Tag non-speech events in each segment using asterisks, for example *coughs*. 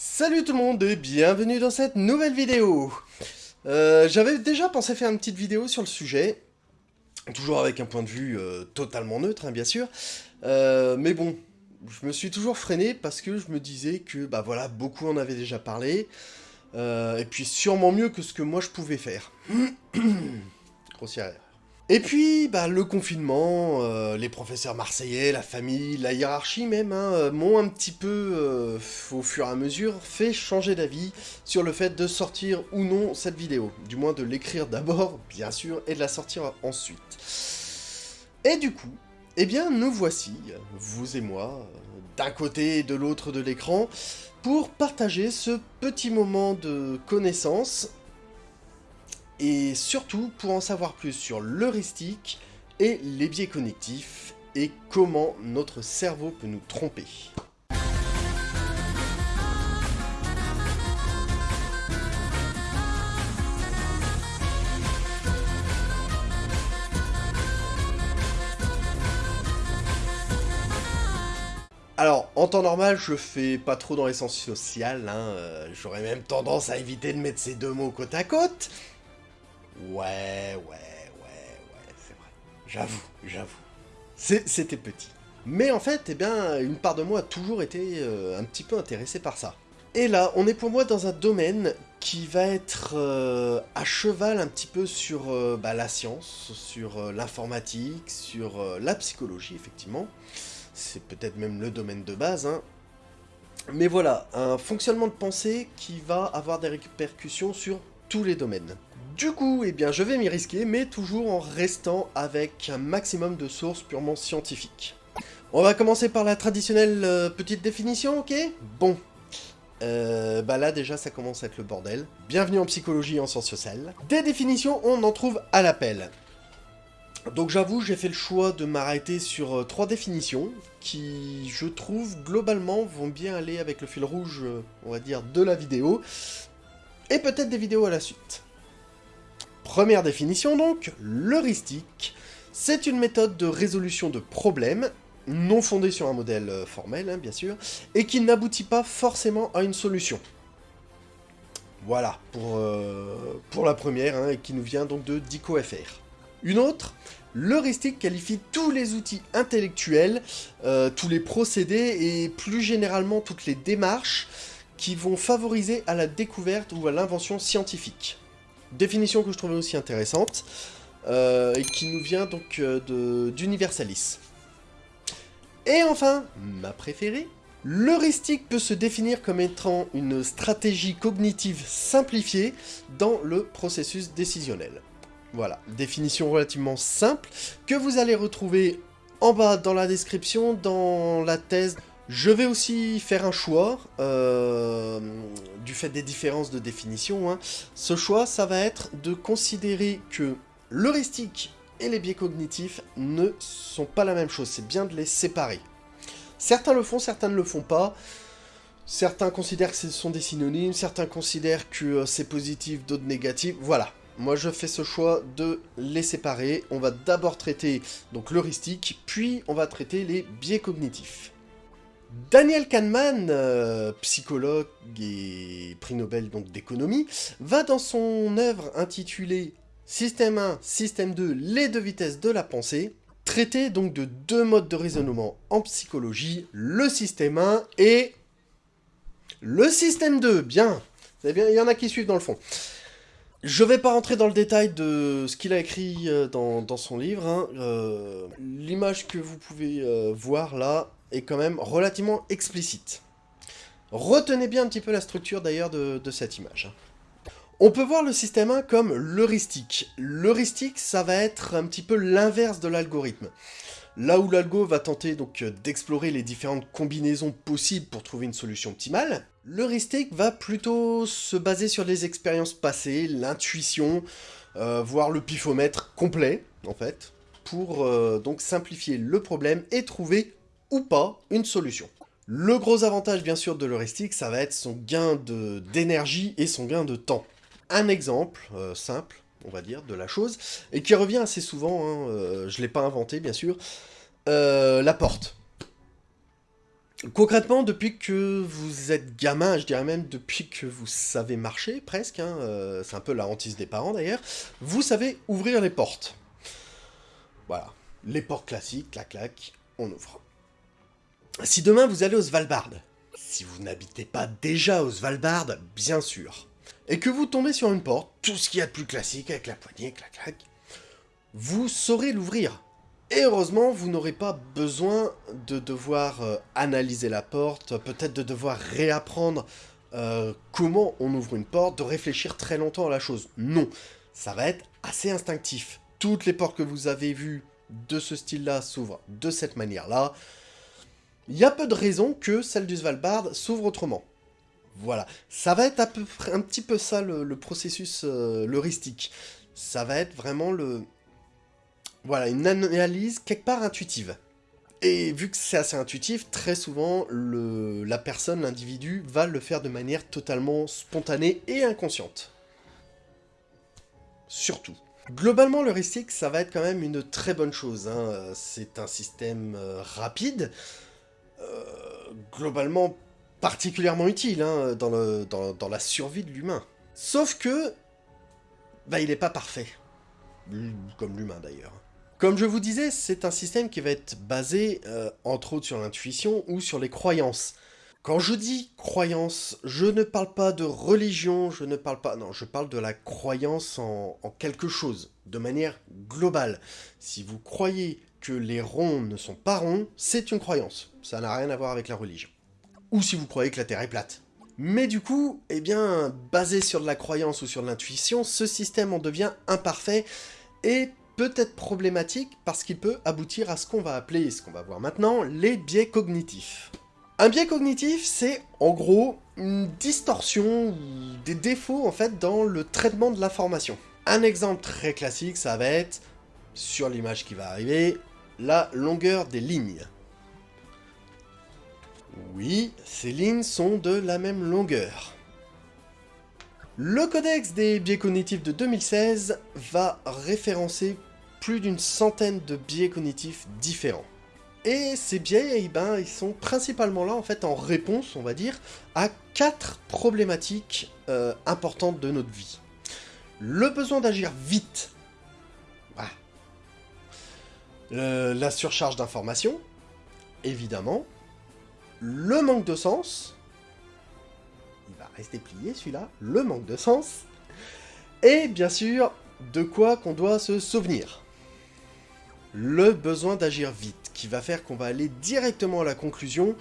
Salut tout le monde et bienvenue dans cette nouvelle vidéo euh, J'avais déjà pensé faire une petite vidéo sur le sujet, toujours avec un point de vue euh, totalement neutre, hein, bien sûr, euh, mais bon, je me suis toujours freiné parce que je me disais que, bah voilà, beaucoup en avaient déjà parlé, et puis sûrement mieux que ce que moi je pouvais faire. *coughs* Grossière. Et puis, bah, le confinement, euh, les professeurs marseillais, la famille, la hiérarchie même, hein, euh, m'ont un petit peu, euh, au fur et à mesure, fait changer d'avis sur le fait de sortir ou non cette vidéo. Du moins de l'écrire d'abord, bien sûr, et de la sortir ensuite. Et du coup, eh bien, nous voici, vous et moi, d'un côté et de l'autre de l'écran, pour partager ce petit moment de connaissance et surtout pour en savoir plus sur l'heuristique et les biais connectifs et comment notre cerveau peut nous tromper. Alors, en temps normal, je fais pas trop dans l'essence sociale, hein, euh, j'aurais même tendance à éviter de mettre ces deux mots côte à côte, Ouais, ouais, ouais, ouais, c'est vrai. J'avoue, j'avoue. C'était petit. Mais en fait, eh bien, une part de moi a toujours été euh, un petit peu intéressée par ça. Et là, on est pour moi dans un domaine qui va être euh, à cheval un petit peu sur euh, bah, la science, sur l'informatique, sur la psychologie, effectivement. C'est peut-être même le domaine de base, hein. Mais voilà, un fonctionnement de pensée qui va avoir des répercussions sur tous les domaines. Du coup, eh bien, je vais m'y risquer, mais toujours en restant avec un maximum de sources purement scientifiques. On va commencer par la traditionnelle euh, petite définition, ok? Bon. Euh, bah là, déjà, ça commence à être le bordel. Bienvenue en psychologie et en sciences sociales. Des définitions, on en trouve à l'appel. Donc j'avoue, j'ai fait le choix de m'arrêter sur euh, trois définitions, qui, je trouve, globalement, vont bien aller avec le fil rouge, on va dire, de la vidéo, et peut-être des vidéos à la suite. Première définition donc, l'heuristique, c'est une méthode de résolution de problèmes, non fondée sur un modèle euh, formel, hein, bien sûr, et qui n'aboutit pas forcément à une solution. Voilà, pour, euh, la première, hein, et qui nous vient donc de DicoFR. Une autre, l'heuristique qualifie tous les outils intellectuels, euh, tous les procédés, et plus généralement toutes les démarches qui vont favoriser à la découverte ou à l'invention scientifique. Définition que je trouvais aussi intéressante, euh, et qui nous vient donc euh, d'Universalis. Et enfin, ma préférée, l'heuristique peut se définir comme étant une stratégie cognitive simplifiée dans le processus décisionnel. Voilà, définition relativement simple, que vous allez retrouver en bas dans la description, dans la thèse je vais aussi faire un choix, euh, du fait des différences de définition. Hein. Ce choix, ça va être de considérer que l'heuristique et les biais cognitifs ne sont pas la même chose, c'est bien de les séparer. Certains le font, certains ne le font pas. Certains considèrent que ce sont des synonymes, certains considèrent que euh, c'est positif, d'autres négatif, voilà. Moi je fais ce choix de les séparer. On va d'abord traiter donc l'heuristique, puis on va traiter les biais cognitifs. Daniel Kahneman, euh, psychologue et prix Nobel d'économie, va dans son œuvre intitulée Système 1, Système 2, les deux vitesses de la pensée, traiter donc de deux modes de raisonnement en psychologie, le système 1 et le système 2, bien, il y en a qui suivent dans le fond. Je vais pas rentrer dans le détail de ce qu'il a écrit euh, dans, son livre, hein. euh, l'image que vous pouvez voir là, est quand même relativement explicite. Retenez bien un petit peu la structure d'ailleurs de, cette image. On peut voir le système 1 comme l'heuristique. L'heuristique, ça va être un petit peu l'inverse de l'algorithme. Là où l'algo va tenter donc d'explorer les différentes combinaisons possibles pour trouver une solution optimale, l'heuristique va plutôt se baser sur les expériences passées, l'intuition, euh, voire le pifomètre complet, en fait, pour euh, donc simplifier le problème et trouver ou pas une solution. Le gros avantage bien sûr de l'heuristique, ça va être son gain d'énergie et son gain de temps. Un exemple euh, simple, on va dire, de la chose, et qui revient assez souvent, hein, euh, je ne l'ai pas inventé bien sûr, euh, la porte. Concrètement, depuis que vous êtes gamin, je dirais même depuis que vous savez marcher, presque, hein, c'est un peu la hantise des parents d'ailleurs, vous savez ouvrir les portes. Voilà, les portes classiques, clac clac, on ouvre. Si demain vous allez au Svalbard, si vous n'habitez pas déjà au Svalbard, bien sûr, et que vous tombez sur une porte, tout ce qu'il y a de plus classique avec la poignée, clac clac, vous saurez l'ouvrir. Et heureusement, vous n'aurez pas besoin de devoir euh, analyser la porte, peut-être de devoir réapprendre euh, comment on ouvre une porte, de réfléchir très longtemps à la chose. Non, ça va être assez instinctif. Toutes les portes que vous avez vues de ce style-là s'ouvrent de cette manière-là. Il y a peu de raisons que celle du Svalbard s'ouvre autrement. Voilà, ça va être à peu près un petit peu ça le, processus euh, heuristique. Ça va être vraiment le, voilà, une analyse quelque part intuitive. Et vu que c'est assez intuitif, très souvent, la personne, l'individu, va le faire de manière totalement spontanée et inconsciente. Surtout. Globalement, l'heuristique, ça va être quand même une très bonne chose. Hein. C'est un système euh, rapide, globalement particulièrement utile hein, dans, le, dans, dans, la survie de l'humain. Sauf que, bah, il n'est pas parfait. Comme l'humain d'ailleurs. Comme je vous disais, c'est un système qui va être basé, euh, entre autres, sur l'intuition ou sur les croyances. Quand je dis croyance, je ne parle pas de religion, je ne parle pas... Non, je parle de la croyance en quelque chose, de manière globale. Si vous croyez que les ronds ne sont pas ronds, c'est une croyance. Ça n'a rien à voir avec la religion. Ou si vous croyez que la Terre est plate. Mais du coup, eh bien, basé sur de la croyance ou sur de l'intuition, ce système en devient imparfait et peut être problématique parce qu'il peut aboutir à ce qu'on va appeler, ce qu'on va voir maintenant, les biais cognitifs. Un biais cognitif, c'est en gros une distorsion ou des défauts en fait dans le traitement de l'information. Un exemple très classique, ça va être, sur l'image qui va arriver, la longueur des lignes. Oui, ces lignes sont de la même longueur. Le codex des biais cognitifs de 2016 va référencer plus d'une centaine de biais cognitifs différents. Et ces biais, eh ben, ils sont principalement là, en fait, en réponse, on va dire, à quatre problématiques euh, importantes de notre vie. Le besoin d'agir vite. La surcharge d'informations, évidemment. Le manque de sens. Il va rester plié, celui-là. Le manque de sens. Et, bien sûr, de quoi qu'on doit se souvenir le besoin d'agir vite, qui va faire qu'on va aller directement à la conclusion,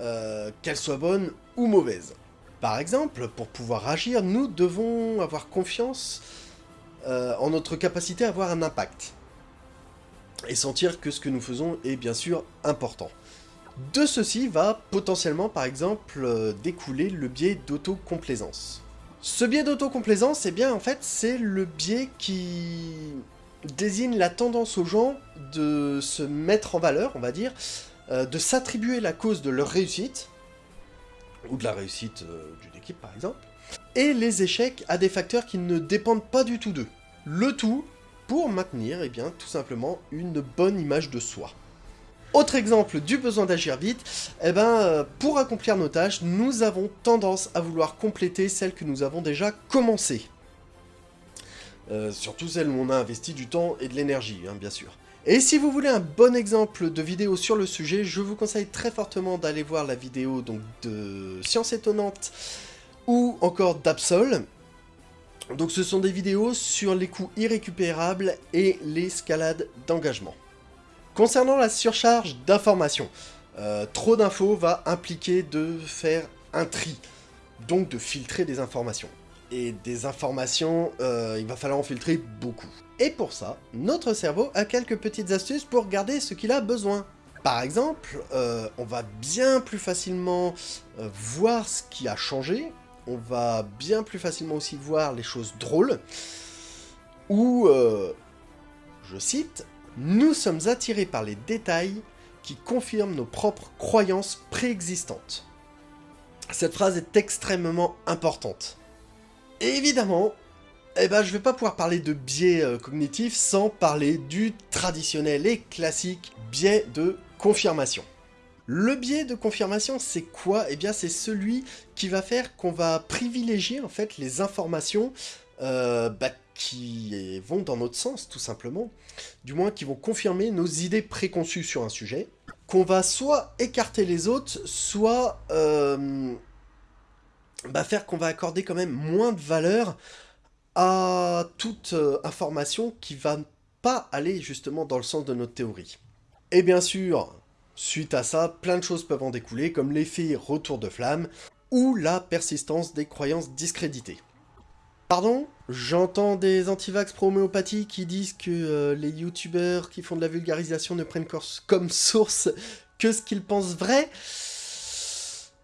euh, qu'elle soit bonne ou mauvaise. Par exemple, pour pouvoir agir, nous devons avoir confiance euh, en notre capacité à avoir un impact. Et sentir que ce que nous faisons est bien sûr important. De ceci va potentiellement, par exemple, euh, découler le biais d'autocomplaisance. Ce biais d'autocomplaisance, eh bien, en fait, c'est le biais qui désigne la tendance aux gens de se mettre en valeur, on va dire, euh, de s'attribuer la cause de leur réussite, ou de la réussite euh, d'une équipe par exemple, et les échecs à des facteurs qui ne dépendent pas du tout d'eux. Le tout pour maintenir, eh bien, tout simplement, une bonne image de soi. Autre exemple du besoin d'agir vite, eh ben, euh, pour accomplir nos tâches, nous avons tendance à vouloir compléter celles que nous avons déjà commencées. Euh, surtout celles où on a investi du temps et de l'énergie, hein, bien sûr. Et si vous voulez un bon exemple de vidéo sur le sujet, je vous conseille très fortement d'aller voir la vidéo de Science Étonnante ou encore d'Absol. Donc ce sont des vidéos sur les coûts irrécupérables et l'escalade d'engagement. Concernant la surcharge d'informations, euh, trop d'infos va impliquer de faire un tri, donc de filtrer des informations et des informations, euh, il va falloir en filtrer beaucoup. Et pour ça, notre cerveau a quelques petites astuces pour garder ce qu'il a besoin. Par exemple, euh, on va bien plus facilement voir ce qui a changé, on va bien plus facilement aussi voir les choses drôles, ou, je cite, « Nous sommes attirés par les détails qui confirment nos propres croyances préexistantes ». Cette phrase est extrêmement importante. Évidemment, eh ben, je vais pas pouvoir parler de biais euh, cognitifs sans parler du traditionnel et classique biais de confirmation. Le biais de confirmation, c'est quoi? Eh bien, c'est celui qui va faire qu'on va privilégier, en fait, les informations euh, bah, qui vont dans notre sens, tout simplement. Du moins, qui vont confirmer nos idées préconçues sur un sujet. Qu'on va soit écarter les autres, soit euh, bah, faire qu'on va accorder quand même moins de valeur à toute euh, information qui va pas aller justement dans le sens de notre théorie. Et bien sûr, suite à ça, plein de choses peuvent en découler, comme l'effet retour de flamme, ou la persistance des croyances discréditées. Pardon? J'entends des antivax pro-homéopathie qui disent que euh, les youtubeurs qui font de la vulgarisation ne prennent comme source que ce qu'ils pensent vrai?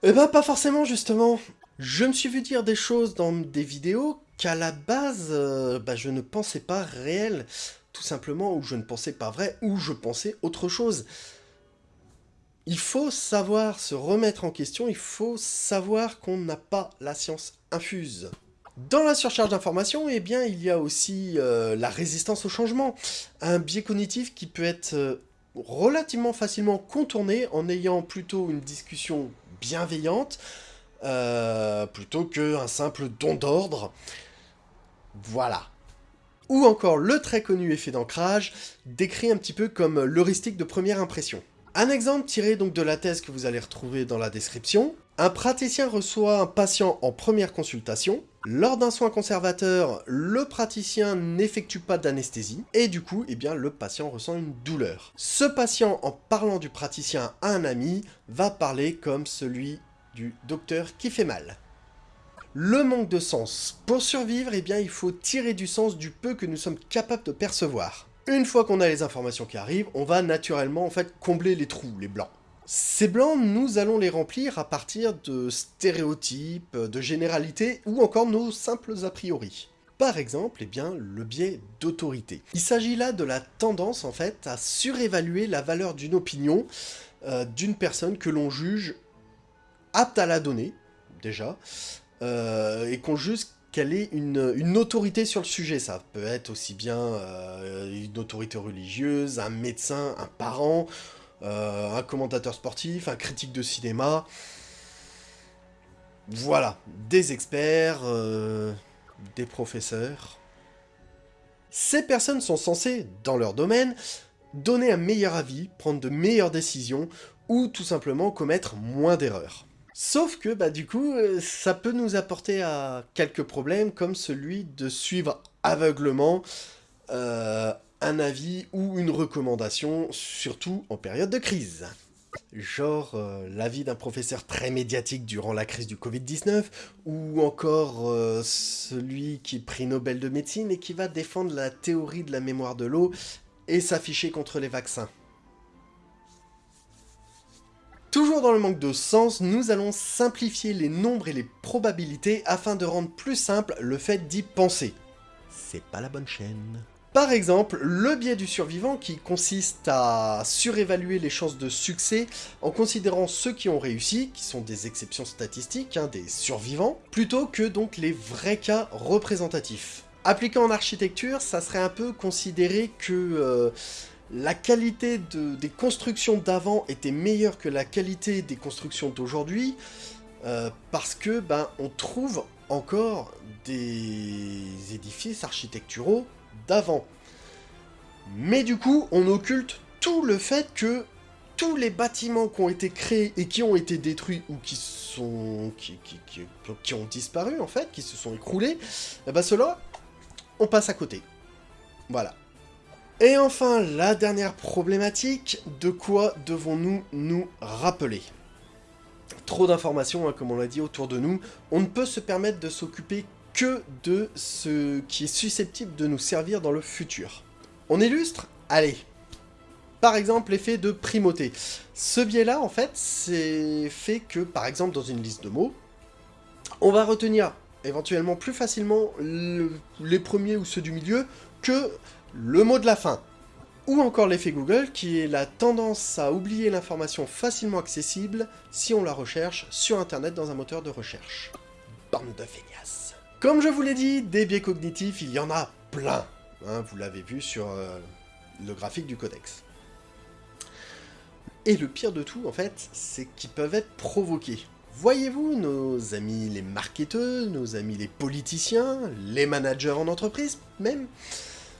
Eh ben pas forcément justement Je me suis vu dire des choses dans des vidéos qu'à la base, euh, bah, je ne pensais pas réelles, tout simplement, ou je ne pensais pas vrai, ou je pensais autre chose. Il faut savoir se remettre en question, il faut savoir qu'on n'a pas la science infuse. Dans la surcharge d'informations, eh bien, il y a aussi euh, la résistance au changement, un biais cognitif qui peut être euh, relativement facilement contourné en ayant plutôt une discussion bienveillante, euh, plutôt qu'un simple don d'ordre. Voilà. Ou encore le très connu effet d'ancrage, décrit un petit peu comme l'heuristique de première impression. Un exemple tiré donc de la thèse que vous allez retrouver dans la description. Un praticien reçoit un patient en première consultation, lors d'un soin conservateur, le praticien n'effectue pas d'anesthésie, et du coup, eh bien, le patient ressent une douleur. Ce patient, en parlant du praticien à un ami, va parler comme celui du docteur qui fait mal. Le manque de sens. Pour survivre, eh bien, il faut tirer du sens du peu que nous sommes capables de percevoir. Une fois qu'on a les informations qui arrivent, on va naturellement en fait combler les trous, les blancs. Ces blancs, nous allons les remplir à partir de stéréotypes, de généralités ou encore nos simples a priori. Par exemple, eh bien, le biais d'autorité. Il s'agit là de la tendance, en fait, à surévaluer la valeur d'une opinion euh, d'une personne que l'on juge apte à la donner, déjà, euh, et qu'on juge qu'elle ait une, autorité sur le sujet. Ça peut être aussi bien euh, une autorité religieuse, un médecin, un parent, euh, un commentateur sportif, un critique de cinéma. Voilà, des experts, euh, des professeurs. Ces personnes sont censées, dans leur domaine, donner un meilleur avis, prendre de meilleures décisions, ou tout simplement commettre moins d'erreurs. Sauf que, bah du coup, euh, ça peut nous apporter à quelques problèmes, comme celui de suivre aveuglement un avis ou une recommandation, surtout en période de crise. Genre euh, l'avis d'un professeur très médiatique durant la crise du Covid-19, ou encore euh, celui qui est prix Nobel de médecine et qui va défendre la théorie de la mémoire de l'eau et s'afficher contre les vaccins. Toujours dans le manque de sens, nous allons simplifier les nombres et les probabilités afin de rendre plus simple le fait d'y penser. C'est pas la bonne chaîne. Par exemple, le biais du survivant qui consiste à surévaluer les chances de succès en considérant ceux qui ont réussi, qui sont des exceptions statistiques, hein, des survivants, plutôt que donc les vrais cas représentatifs. Appliqué en architecture, ça serait un peu considéré que euh, la qualité des constructions d'avant était meilleure que la qualité des constructions d'aujourd'hui, euh, parce que ben on trouve encore des édifices architecturaux d'avant. Mais du coup, on occulte tout le fait que tous les bâtiments qui ont été créés et qui ont été détruits ou qui sont qui, ont disparu en fait, qui se sont écroulés, eh ben cela, on passe à côté. Voilà. Et enfin, la dernière problématique, de quoi devons-nous nous rappeler? Trop d'informations, hein, comme on l'a dit, autour de nous, on ne peut se permettre de s'occuper que de ce qui est susceptible de nous servir dans le futur. On illustre? Allez Par exemple, l'effet de primauté. Ce biais-là, en fait, c'est fait que, par exemple, dans une liste de mots, on va retenir éventuellement plus facilement les premiers ou ceux du milieu que le mot de la fin. Ou encore l'effet Google, qui est la tendance à oublier l'information facilement accessible si on la recherche sur Internet dans un moteur de recherche. Bande de feignasses. Comme je vous l'ai dit, des biais cognitifs, il y en a plein. Hein, vous l'avez vu sur euh, le graphique du codex. Et le pire de tout, en fait, c'est qu'ils peuvent être provoqués. Voyez-vous, nos amis les marketeurs, nos amis les politiciens, les managers en entreprise même,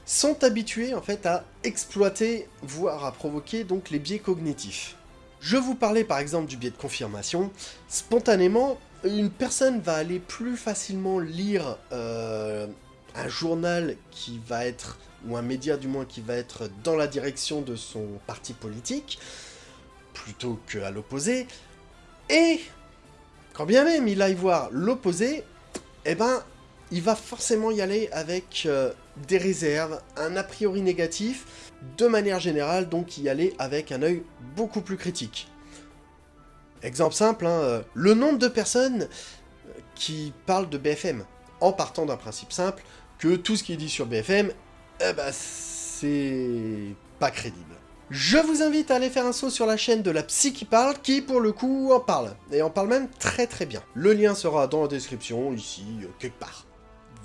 sont habitués en fait à exploiter, voire à provoquer donc les biais cognitifs. Je vous parlais par exemple du biais de confirmation. Spontanément, une personne va aller plus facilement lire euh, un journal qui va être, ou un média du moins, qui va être dans la direction de son parti politique, plutôt qu'à l'opposé, et quand bien même il aille voir l'opposé, eh ben, il va forcément y aller avec euh, des réserves, un a priori négatif, de manière générale, donc y aller avec un œil beaucoup plus critique. Exemple simple, hein, euh, le nombre de personnes euh, qui parlent de BFM, en partant d'un principe simple, que tout ce qui est dit sur BFM, eh ben, c'est pas crédible. Je vous invite à aller faire un saut sur la chaîne de la psy qui parle, qui pour le coup en parle, et en parle même très très bien. Le lien sera dans la description, ici, quelque part.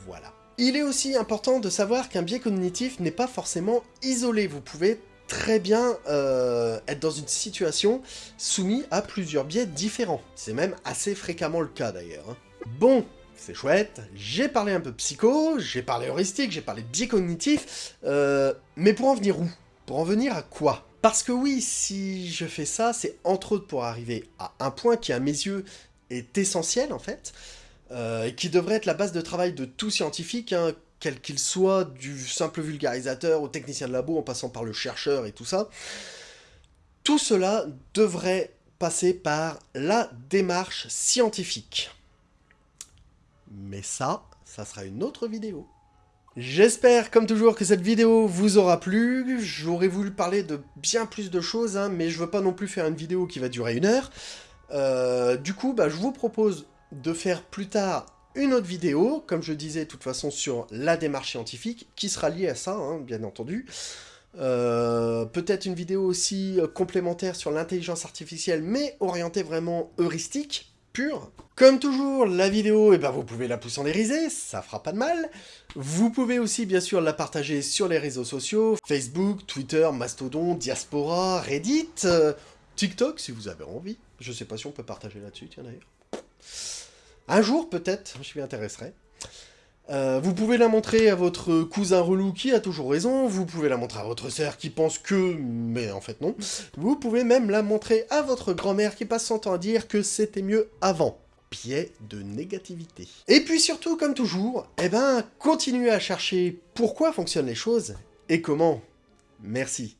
Voilà. Il est aussi important de savoir qu'un biais cognitif n'est pas forcément isolé, vous pouvez très bien euh, être dans une situation soumise à plusieurs biais différents. C'est même assez fréquemment le cas d'ailleurs. Hein. Bon, c'est chouette, j'ai parlé un peu psycho, j'ai parlé heuristique, j'ai parlé de biais cognitif, euh, mais pour en venir où? Pour en venir à quoi? Parce que oui, si je fais ça, c'est entre autres pour arriver à un point qui, à mes yeux, est essentiel en fait, euh, qui devrait être la base de travail de tout scientifique, hein, quel qu'il soit, du simple vulgarisateur au technicien de labo, en passant par le chercheur et tout ça. Tout cela devrait passer par la démarche scientifique. Mais ça, ça sera une autre vidéo. J'espère, comme toujours, que cette vidéo vous aura plu. J'aurais voulu parler de bien plus de choses, hein, mais je veux pas non plus faire une vidéo qui va durer une heure. Euh, du coup, bah, je vous propose de faire plus tard une autre vidéo, comme je disais, de toute façon, sur la démarche scientifique, qui sera liée à ça, hein, bien entendu. Euh, peut-être une vidéo aussi euh, complémentaire sur l'intelligence artificielle, mais orientée vraiment heuristique, pure. Comme toujours, la vidéo, eh ben, vous pouvez la pousser en dériser, ça fera pas de mal. Vous pouvez aussi, bien sûr, la partager sur les réseaux sociaux, Facebook, Twitter, Mastodon, Diaspora, Reddit, euh, TikTok, si vous avez envie. Je sais pas si on peut partager là-dessus, tiens d'ailleurs. Un jour, peut-être, je m'y intéresserai. Euh, vous pouvez la montrer à votre cousin relou qui a toujours raison, vous pouvez la montrer à votre sœur qui pense que... mais en fait non. Vous pouvez même la montrer à votre grand-mère qui passe son temps à dire que c'était mieux avant. Pied de négativité. Et puis surtout, comme toujours, eh ben, continuez à chercher pourquoi fonctionnent les choses et comment. Merci.